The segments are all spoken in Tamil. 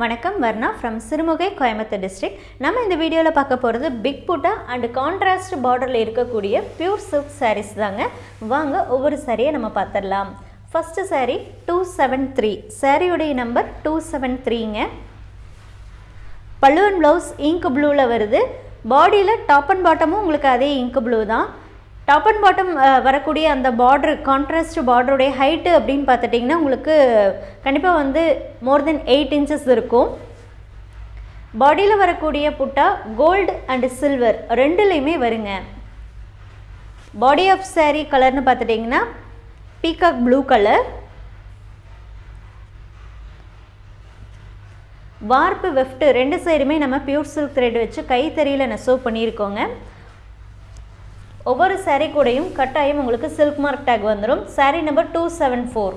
வணக்கம். வர்ணா ஃப்ரம் சிறுமுகை கோயம்புத்தூர் டிஸ்ட்ரிக்ட் நம்ம இந்த வீடியோவில் பார்க்க போகிறது பிக் புட்டா அண்ட் கான்ட்ராஸ்ட் பார்டரில் இருக்கக்கூடிய பியூர் சில்க் சாரீஸ் தாங்க. வாங்க ஒவ்வொரு சாரியை நம்ம பார்த்துடலாம். First saree two seven three சாரியுடைய நம்பர் டூ செவன் த்ரீங்க பல்லுவன் ப்ளவுஸ் இங்க் ப்ளூவில் வருது. பாடியில் டாப் அண்ட் பாட்டமும் உங்களுக்கு அதே இங்க் ப்ளூ தான். டாப் அண்ட் பாட்டம் வரக்கூடிய அந்த பார்டர் கான்ட்ராஸ்ட் பார்டருடைய ஹைட்டு அப்படின்னு பார்த்துட்டிங்கன்னா உங்களுக்கு கண்டிப்பாக வந்து மோர் தென் எயிட் இன்ச்சஸ் இருக்கும். பாடியில் வரக்கூடிய புட்டா கோல்டு அண்ட் சில்வர் ரெண்டுலேயுமே வருங்க. பாடி ஆஃப் சாரீ கலர்னு பார்த்துட்டிங்கன்னா peacock blue colour warp weft ரெண்டு சைடுமே நம்ம பியூர் சில்க் த்ரெட் வச்சு கைத்தறியில் நெசவு பண்ணியிருக்கோங்க. ஒவ்வொரு சாரீ கூடையும் கட்டாயம் உங்களுக்கு சில்க் மார்க் டேக் வந்துடும் saree number two seven four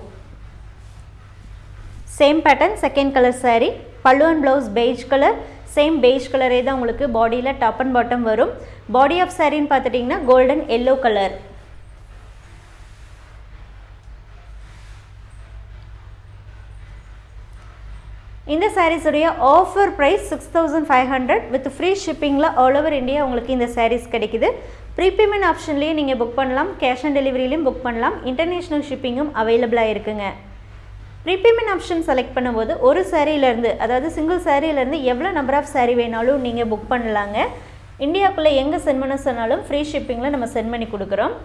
same pattern second colour saree pallu and blouse beige colour same beige கலரே தான் உங்களுக்கு பாடியில் டாப் அண்ட் பாட்டம் வரும். பாடி ஆஃப் சாரின்னு பார்த்துட்டிங்கன்னா கோல்டன் எல்லோ கலர் இந்த சாரீஸுடைய offer price six thousand five hundred with free ஷிப்பிங்கில் all over India உங்களுக்கு இந்த சாரீஸ் கிடைக்குது. ப்ரீபேமெண்ட் ஆப்ஷன்லேயும் நீங்கள் புக் பண்ணலாம். கேஷ் ஆன் டெலிவரியிலையும் புக் பண்ணலாம். இன்டர்நேஷ்னல் ஷிப்பிங்கும் அவைலபிளாக இருக்குங்க. ப்ரீபேமெண்ட் ஆப்ஷன் செலக்ட் பண்ணும்போது ஒரு சாரீலேருந்து அதாவது சிங்கிள் சாரீலேருந்து எவ்வளோ நம்பர் ஆஃப் சாரீ வேணாலும் நீங்கள் புக் பண்ணலாங்க. இந்தியாவுக்குள்ளே எங்கே சென்ட் பண்ண சொன்னாலும் ஃப்ரீ ஷிப்பிங்கில் நம்ம சென்ட் பண்ணி கொடுக்குறோம்.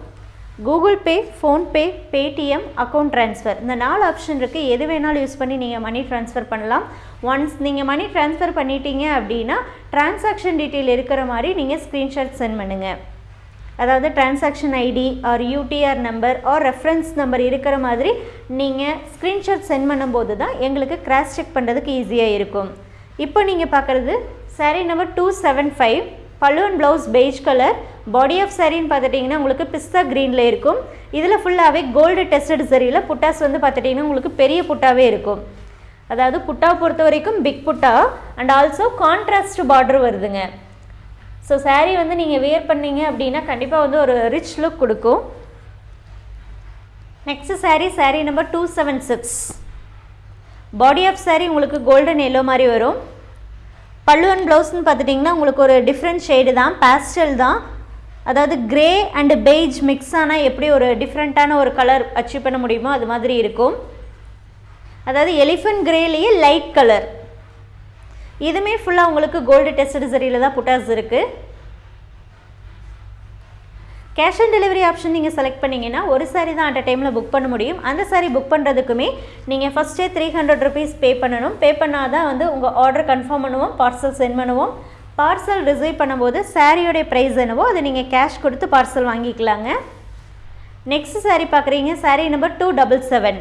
Google Pay PhonePe Paytm account transfer இந்த நாலு ஆப்ஷன் இருக்குது எது வேணாலும் யூஸ் பண்ணி நீங்கள் மணி ட்ரான்ஸ்ஃபர் பண்ணலாம். ஒன்ஸ் நீங்கள் மணி ட்ரான்ஸ்ஃபர் பண்ணிட்டீங்க அப்படின்னா டிரான்சாக்ஷன் டீட்டெயில் இருக்கிற மாதிரி நீங்கள் ஸ்க்ரீன்ஷாட் சென்ட் பண்ணுங்கள் அதாவது transaction ID or UTR number or reference number இருக்கிற மாதிரி நீங்கள் ஸ்க்ரீன்ஷாட் சென்ட் பண்ணும்போது தான் எங்களுக்கு கிராஸ் செக் பண்ணுறதுக்கு ஈஸியாக இருக்கும். இப்போ நீங்கள் பார்க்குறது saree number two seven five பல்லுவன் blouse beige colour body of சாரின்னு பார்த்துட்டிங்கன்னா உங்களுக்கு பிஸ்தா க்ரீனில் இருக்கும். இதில் ஃபுல்லாகவே கோல்டு டெஸ்டட் சரியில் புட்டாஸ் வந்து பார்த்துட்டிங்கன்னா உங்களுக்கு பெரிய புட்டாவே இருக்கும். அதாவது புட்டா பொறுத்த வரைக்கும் big butta. And also contrast border வருதுங்க. ஸோ சாரீ வந்து நீங்கள் வியர் பண்ணீங்க அப்படின்னா கண்டிப்பாக வந்து ஒரு ரிச் லுக் கொடுக்கும். Next saree saree number two seven six body of saree உங்களுக்கு கோல்டன் எல்லோ மாதிரி வரும். பல்லு அண்ட் ப்ளவுஸ்னு பார்த்துட்டிங்கன்னா உங்களுக்கு ஒரு டிஃப்ரெண்ட் ஷேடு தான். பேஸ்டல் தான். அதாவது கிரே அண்டு பெய்ஜ் மிக்ஸ் ஆனால் எப்படி ஒரு டிஃப்ரெண்ட்டான ஒரு கலர் அச்சீவ் பண்ண முடியுமோ அது மாதிரி இருக்கும். அதாவது எலிஃபண்ட் கிரேலேயே லைட் கலர் இதுவுமே ஃபுல்லாக உங்களுக்கு கோல்டு டெஸ்ட் சரியில் தான் புட்டாஸ் இருக்குது கேஷ் ஆன் டெலிவரி ஆப்ஷன் நீங்கள் செலக்ட் பண்ணிங்கன்னா ஒரு சாரி தான் அட் டைமில் புக் பண்ண முடியும். அந்த சாரி புக் பண்ணுறதுக்குமே நீங்கள் ஃபஸ்ட்டே த்ரீ ஹண்ட்ரட் ருபீஸ் பே பண்ணணும். பே பண்ணால் தான் வந்து உங்கள் ஆர்டர் கன்ஃபார்ம் பண்ணுவோம் பார்சல் சென்ட் பண்ணுவோம். பார்சல் ரிசீவ் பண்ணும்போது சாரியோடைய ப்ரைஸ் என்னவோ அதை நீங்கள் கேஷ் கொடுத்து பார்சல் வாங்கிக்கலாங்க. நெக்ஸ்ட் சாரி பார்க்குறீங்க saree number two double seven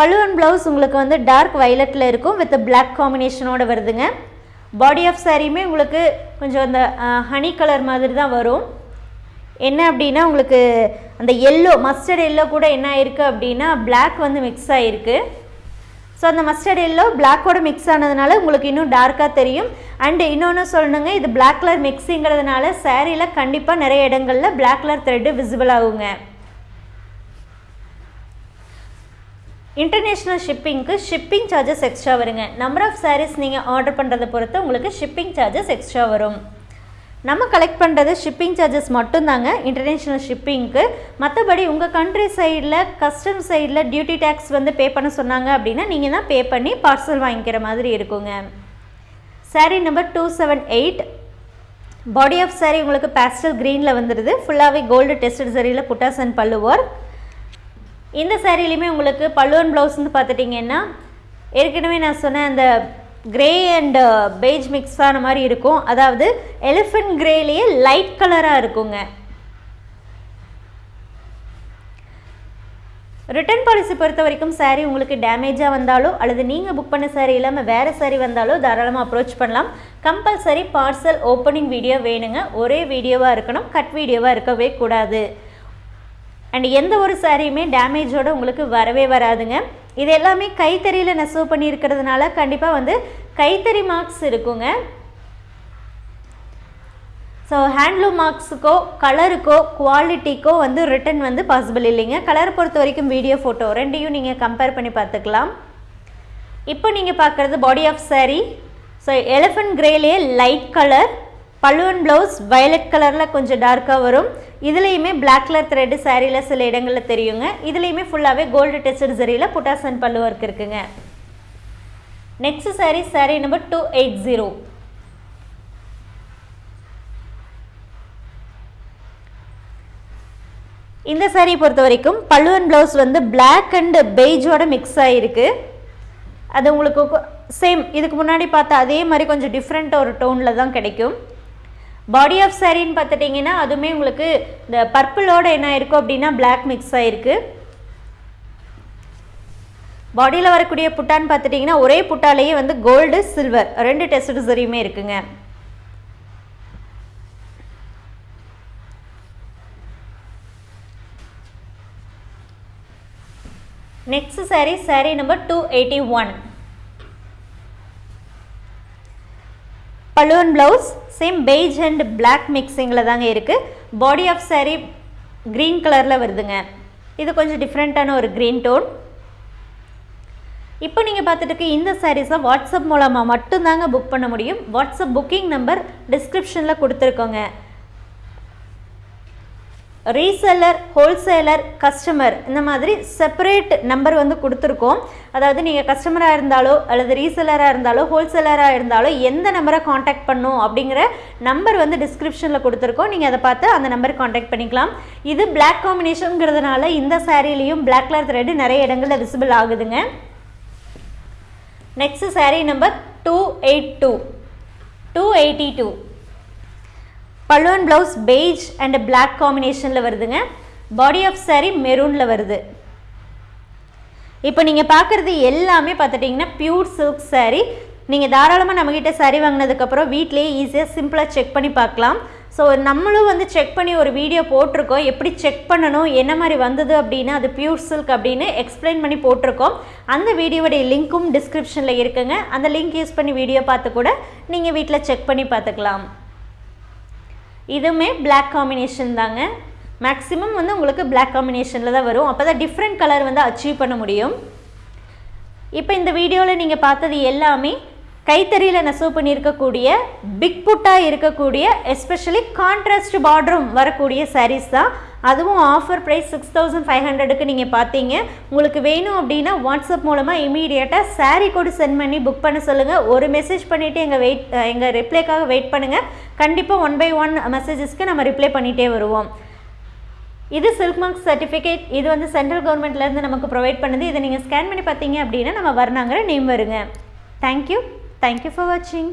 பழுவன் blouse உங்களுக்கு வந்து டார்க் வைலட்டில் இருக்கும் வித் பிளாக் காம்பினேஷனோடு வருதுங்க. பாடி ஆஃப் சாரியுமே உங்களுக்கு கொஞ்சம் அந்த ஹனி கலர் மாதிரி தான் வரும். என்ன அப்படின்னா உங்களுக்கு அந்த எல்லோ மஸ்டர்ட் எல்லோ கூட என்ன ஆயிருக்கு அப்படின்னா பிளாக் வந்து மிக்ஸ் ஆகிருக்கு ஸோ அந்த மஸ்டர்ட் எல்லோ பிளாக்கோட மிக்ஸ் ஆனதுனால உங்களுக்கு இன்னும் டார்க்காக தெரியும். அண்டு இன்னொன்று சொல்லணுங்க இது பிளாக் கலர் மிக்ஸிங்கிறதுனால சேரீயில் கண்டிப்பாக நிறைய இடங்களில் பிளாக் கலர் த்ரெட்டு விசிபிள் ஆகுங்க. இன்டர்நேஷ்னல் ஷிப்பிங்க்கு ஷிப்பிங் சார்ஜஸ் எக்ஸ்ட்ரா வருங்க. நம்பர் ஆஃப் சாரீஸ் நீங்கள் ஆர்டர் பண்ணுறதை பொறுத்து உங்களுக்கு ஷிப்பிங் சார்ஜஸ் எக்ஸ்ட்ரா வரும். நம்ம கலெக்ட் பண்ணுறது ஷிப்பிங் சார்ஜஸ் மட்டும்தாங்க இன்டர்நேஷ்னல் ஷிப்பிங்க்கு மற்றபடி உங்கள் கண்ட்ரி சைடில் கஸ்டம் சைடில் டியூட்டி டேக்ஸ் வந்து பே பண்ண சொன்னாங்க அப்படின்னா நீங்கள் தான் பே பண்ணி பார்சல் வாங்கிக்கிற மாதிரி இருக்குங்க. Saree number two seven eight body of saree உங்களுக்கு பேஸ்டல் க்ரீனில் வந்துடுது ஃபுல்லாகவே கோல்டு டெஸ்டட் சரியில் புட்டாஸ் அண்ட் பல்லுவர் இந்த சாரிலையுமே உங்களுக்கு பல்லுவன் ப்ளவுஸ் வந்து பார்த்துட்டிங்கன்னா ஏற்கனவே நான் சொன்ன அந்த கிரே அண்ட் பெய்ஜ் மிக்ஸ் ஆன மாதிரி இருக்கும். அதாவது எலிஃபெண்ட் கிரேலேயே லைட் கலராக இருக்குங்க. ரிட்டர்ன் பாலிசி பொறுத்த வரைக்கும் சாரீ உங்களுக்கு டேமேஜாக வந்தாலோ அல்லது நீங்கள் புக் பண்ண சாரீ இல்லாமல் வேறு சாரீ வந்தாலோ தாராளமாக அப்ரோச் பண்ணலாம். கம்பல்சரி பார்சல் ஓப்பனிங் வீடியோ வேணுங்க. ஒரே வீடியோவாக இருக்கணும். கட் வீடியோவாக இருக்கவே கூடாது. அண்ட் எந்த ஒரு சாரியுமே டேமேஜோடு உங்களுக்கு வரவே வராதுங்க. இது எல்லாமே கைத்தறியில் நெசவு பண்ணியிருக்கிறதுனால கண்டிப்பாக வந்து கைத்தறி மார்க்ஸ் இருக்குங்க. ஸோ ஹேண்ட்லூம் மார்க்ஸுக்கோ கலருக்கோ குவாலிட்டிக்கோ வந்து ரிட்டன் வந்து பாசிபிள் இல்லைங்க. கலர் பொறுத்த வரைக்கும் வீடியோ ஃபோட்டோ ரெண்டையும் நீங்கள் கம்பேர் பண்ணி பார்த்துக்கலாம். இப்போ நீங்கள் பார்க்குறது body of saree so elephant கிரேலேயே light colour பல்லுவன் ப்ளவுஸ் வயலட் கலரில் கொஞ்சம் டார்க்காக வரும். இதுலேயுமே பிளாக் கலர் த்ரெட்டு சாரியில் சில இடங்களில் தெரியுங்க. இதுலேயுமே ஃபுல்லாகவே கோல்டு டெஸ்டட் சரியில் புட்டாசன் பல்லு ஒர்க் இருக்குங்க. Next saree saree number two eight zero இந்த சாரியை பொறுத்த வரைக்கும் பல்லுவன் ப்ளவுஸ் வந்து பிளாக் அண்ட் பெய்ஜோட மிக்ஸ் ஆகிருக்கு அது உங்களுக்கு சேம் இதுக்கு முன்னாடி பார்த்தா அதே மாதிரி கொஞ்சம் டிஃப்ரெண்ட் ஒரு டோனில் தான் கிடைக்கும். பாடி ஆஃப் சாரின்னு பார்த்துட்டிங்கன்னா அதுவுமே உங்களுக்கு இந்த பர்பிளோட என்ன இருக்கும் அப்படின்னா பிளாக் மிக்ஸ் ஆகிருக்கு பாடியில் வரக்கூடிய புட்டான்னு பார்த்துட்டிங்கன்னா ஒரே புட்டாலேயே வந்து கோல்டு சில்வர் ரெண்டு டெஸ்ட் சரியுமே இருக்குங்க. Next saree saree number two eighty one balloon blouse same beige and black மிக்சிங்கில் தாங்க இருக்குது பாடி ஆஃப் saree க்ரீன் கலரில் வருதுங்க. இது கொஞ்சம் டிஃப்ரெண்ட்டான ஒரு க்ரீன் டோன் இப்போ நீங்கள் பார்த்துட்டு இந்த சாரீஸை வாட்ஸ்அப் மூலமாக மட்டும்தாங்க புக் பண்ண முடியும். வாட்ஸ்அப் புக்கிங் நம்பர் டிஸ்கிரிப்ஷனில் கொடுத்துருக்கோங்க. ரீசெல்லர் ஹோல்சேலர் கஸ்டமர் இந்த மாதிரி செப்பரேட் நம்பர் வந்து கொடுத்துருக்கோம். அதாவது நீங்கள் கஸ்டமராக இருந்தாலோ அல்லது ரீசெல்லராக இருந்தாலோ ஹோல்சேலராக இருந்தாலோ எந்த நம்பரை காண்டாக்ட் பண்ணும் அப்படிங்கிற நம்பர் வந்து டிஸ்கிரிப்ஷனில் கொடுத்துருக்கோம். நீங்கள் அதை பார்த்து அந்த நம்பர் காண்டாக்ட் பண்ணிக்கலாம். இது பிளாக் காம்பினேஷனுங்கிறதுனால இந்த சாரீலையும் பிளாக் கலர் த்ரெட் நிறைய இடங்களில் விசிபிள் ஆகுதுங்க. Next saree number two eight two two eighty two பல்லுவன் ப்ளவுஸ் பெய்ஜ் அண்ட் பிளாக் காம்பினேஷனில் வருதுங்க. பாடி ஆஃப் saree மெரூனில் வருது. இப்போ நீங்கள் பார்க்குறது எல்லாமே பார்த்துட்டிங்கன்னா பியூர் சில்க் saree. நீங்கள் தாராளமாக நம்மக்கிட்ட saree வாங்கினதுக்கப்புறம் வீட்லேயே ஈஸியாக சிம்பிளாக செக் பண்ணி பார்க்கலாம் ஸோ நம்மளும் வந்து செக் பண்ணி ஒரு வீடியோ போட்டிருக்கோம். எப்படி செக் பண்ணணும்? என்ன மாதிரி வந்தது அப்படின்னா அது பியூர் சில்க் அப்படின்னு எக்ஸ்பிளைன் பண்ணி போட்டிருக்கோம். அந்த வீடியோவுடைய லிங்க்கும் டிஸ்கிரிப்ஷனில் இருக்குங்க. அந்த லிங்க் யூஸ் பண்ணி வீடியோ பார்த்து கூட நீங்கள் வீட்டில் செக் பண்ணி பார்த்துக்கலாம். இதுவுமே பிளாக் காம்பினேஷன் தாங்க. மேக்ஸிமம் வந்து உங்களுக்கு பிளாக் காம்பினேஷனில் தான் வரும். அப்போ தான் டிஃப்ரெண்ட் கலர் வந்து அச்சீவ் பண்ண முடியும். இப்போ இந்த வீடியோவில் நீங்கள் பார்த்தது எல்லாமே கைத்தறியில் நெசவு பண்ணியிருக்கக்கூடிய பிக் புட்டாக இருக்கக்கூடிய எஸ்பெஷலி கான்ட்ராஸ்ட் பார்டரும் வரக்கூடிய சாரீஸ் தான். அதுவும் offer price six thousand five ஹண்ட்ரடுக்கு நீங்கள் பார்த்தீங்க. உங்களுக்கு வேணும் அப்படின்னா வாட்ஸ்அப் மூலமாக இமீடியட்டாக சாரீ கோடு சென்ட் பண்ணி புக் பண்ண சொல்லுங்கள் ஒரு மெசேஜ் பண்ணிவிட்டு எங்கள் வெயிட் எங்கள் ரிப்ளைக்காக வெயிட் பண்ணுங்கள் கண்டிப்பாக ஒன் பை ஒன் மெசேஜஸ்க்கு நம்ம ரிப்ளை பண்ணிகிட்டே வருவோம். இது சில்க் மார்க் சர்டிஃபிகேட் இது வந்து சென்ட்ரல் கவர்மெண்ட்லேருந்து நமக்கு ப்ரொவைட் பண்ணுது. இதை நீங்கள் ஸ்கேன் பண்ணி பார்த்தீங்க அப்படின்னா நம்ம வர்ணாங்கிற நேம் வருங்க. Thank you thank you for வாட்சிங்